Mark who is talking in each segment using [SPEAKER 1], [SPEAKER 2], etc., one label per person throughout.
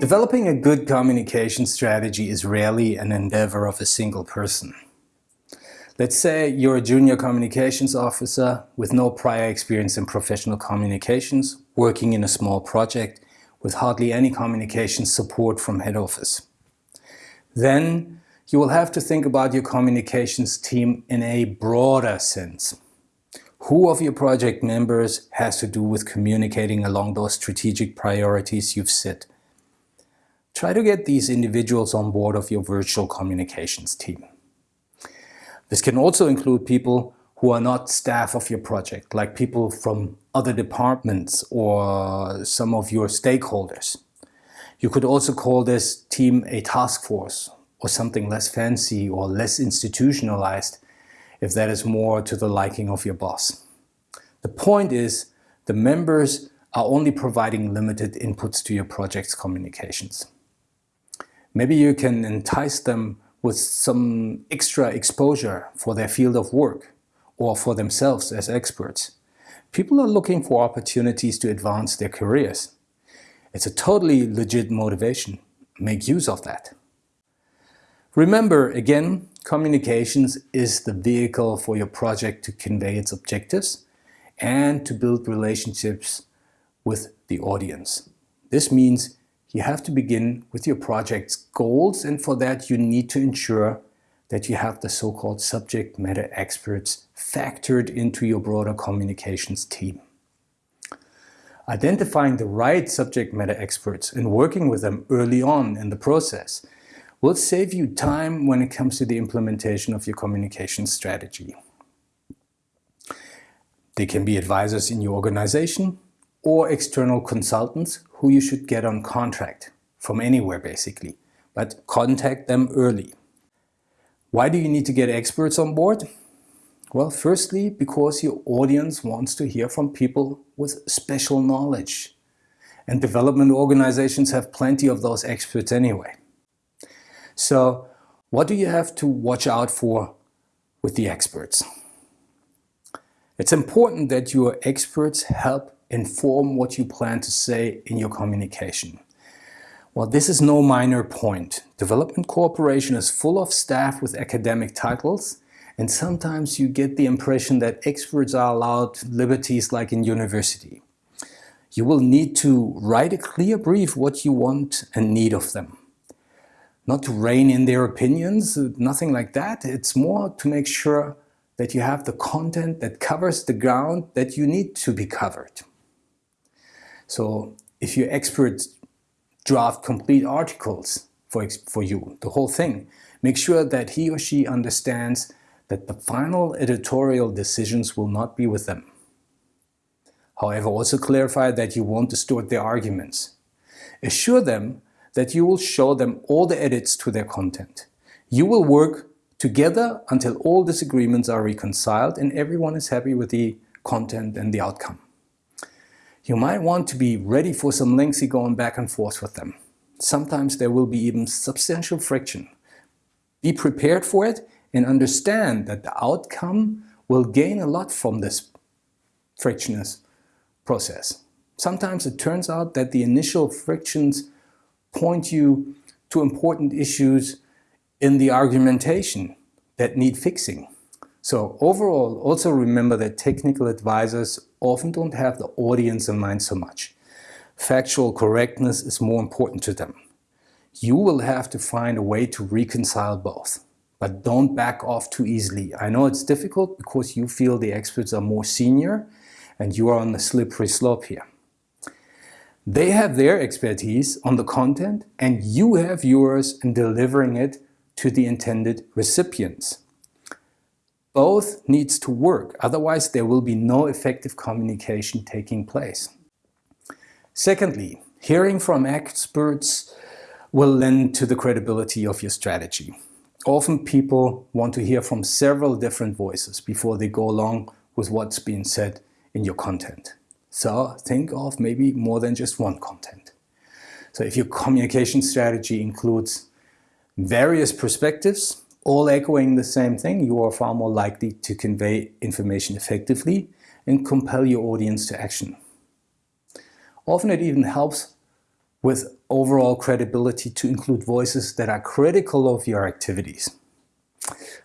[SPEAKER 1] Developing a good communication strategy is rarely an endeavor of a single person. Let's say you're a junior communications officer with no prior experience in professional communications, working in a small project with hardly any communication support from head office. Then you will have to think about your communications team in a broader sense. Who of your project members has to do with communicating along those strategic priorities you've set? Try to get these individuals on board of your virtual communications team. This can also include people who are not staff of your project, like people from other departments or some of your stakeholders. You could also call this team a task force or something less fancy or less institutionalized if that is more to the liking of your boss. The point is, the members are only providing limited inputs to your project's communications. Maybe you can entice them with some extra exposure for their field of work or for themselves as experts. People are looking for opportunities to advance their careers. It's a totally legit motivation. Make use of that. Remember, again, communications is the vehicle for your project to convey its objectives and to build relationships with the audience. This means you have to begin with your project's goals and for that you need to ensure that you have the so-called subject matter experts factored into your broader communications team. Identifying the right subject matter experts and working with them early on in the process will save you time when it comes to the implementation of your communication strategy. They can be advisors in your organization or external consultants who you should get on contract from anywhere basically, but contact them early. Why do you need to get experts on board? Well, firstly, because your audience wants to hear from people with special knowledge. And development organizations have plenty of those experts anyway. So what do you have to watch out for with the experts? It's important that your experts help inform what you plan to say in your communication. Well, this is no minor point. Development cooperation is full of staff with academic titles and sometimes you get the impression that experts are allowed liberties like in university. You will need to write a clear brief what you want and need of them not to rein in their opinions, nothing like that. It's more to make sure that you have the content that covers the ground that you need to be covered. So if your experts draft complete articles for, for you, the whole thing, make sure that he or she understands that the final editorial decisions will not be with them. However, also clarify that you won't distort their arguments. Assure them that you will show them all the edits to their content. You will work together until all disagreements are reconciled and everyone is happy with the content and the outcome. You might want to be ready for some lengthy going back and forth with them. Sometimes there will be even substantial friction. Be prepared for it and understand that the outcome will gain a lot from this frictionless process. Sometimes it turns out that the initial frictions point you to important issues in the argumentation that need fixing. So overall, also remember that technical advisors often don't have the audience in mind so much. Factual correctness is more important to them. You will have to find a way to reconcile both. But don't back off too easily. I know it's difficult because you feel the experts are more senior and you are on the slippery slope here. They have their expertise on the content and you have yours in delivering it to the intended recipients. Both needs to work, otherwise there will be no effective communication taking place. Secondly, hearing from experts will lend to the credibility of your strategy. Often people want to hear from several different voices before they go along with what's being said in your content. So think of maybe more than just one content. So if your communication strategy includes various perspectives, all echoing the same thing, you are far more likely to convey information effectively and compel your audience to action. Often it even helps with overall credibility to include voices that are critical of your activities.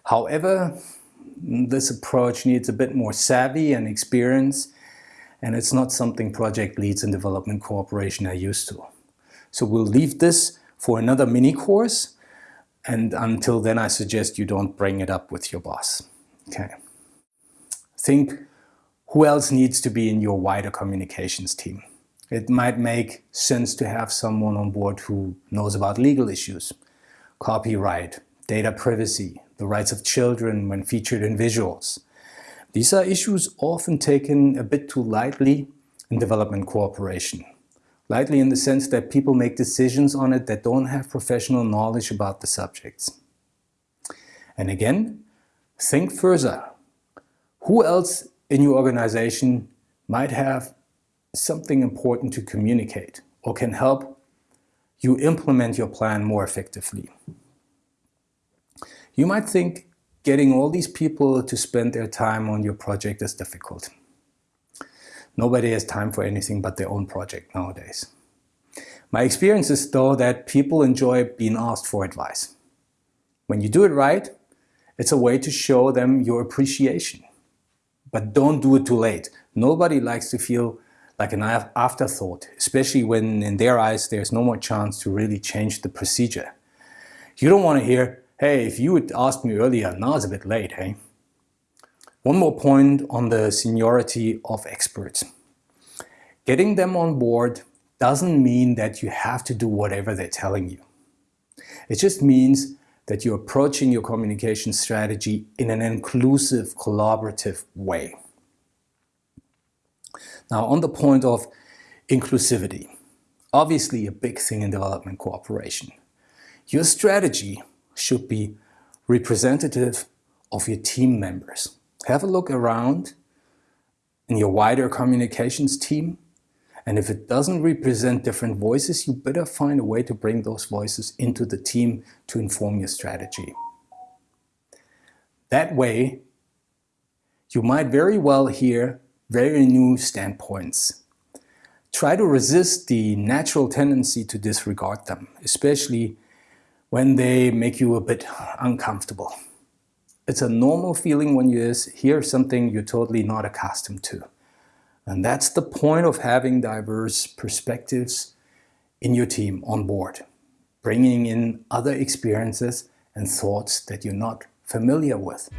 [SPEAKER 1] However, this approach needs a bit more savvy and experience and it's not something project leads and development cooperation are used to. So we'll leave this for another mini course and until then I suggest you don't bring it up with your boss. Okay. Think who else needs to be in your wider communications team. It might make sense to have someone on board who knows about legal issues, copyright, data privacy, the rights of children when featured in visuals. These are issues often taken a bit too lightly in development cooperation. Lightly in the sense that people make decisions on it that don't have professional knowledge about the subjects. And again, think further. Who else in your organization might have something important to communicate or can help you implement your plan more effectively. You might think getting all these people to spend their time on your project is difficult. Nobody has time for anything but their own project nowadays. My experience is though that people enjoy being asked for advice. When you do it right, it's a way to show them your appreciation. But don't do it too late. Nobody likes to feel like an afterthought, especially when in their eyes there's no more chance to really change the procedure. You don't want to hear, hey, if you had asked me earlier, now it's a bit late, hey? One more point on the seniority of experts. Getting them on board doesn't mean that you have to do whatever they're telling you. It just means that you're approaching your communication strategy in an inclusive, collaborative way. Now on the point of inclusivity, obviously a big thing in development cooperation. Your strategy should be representative of your team members. Have a look around in your wider communications team and if it doesn't represent different voices, you better find a way to bring those voices into the team to inform your strategy. That way, you might very well hear very new standpoints. Try to resist the natural tendency to disregard them, especially when they make you a bit uncomfortable. It's a normal feeling when you hear something you're totally not accustomed to. And that's the point of having diverse perspectives in your team on board, bringing in other experiences and thoughts that you're not familiar with.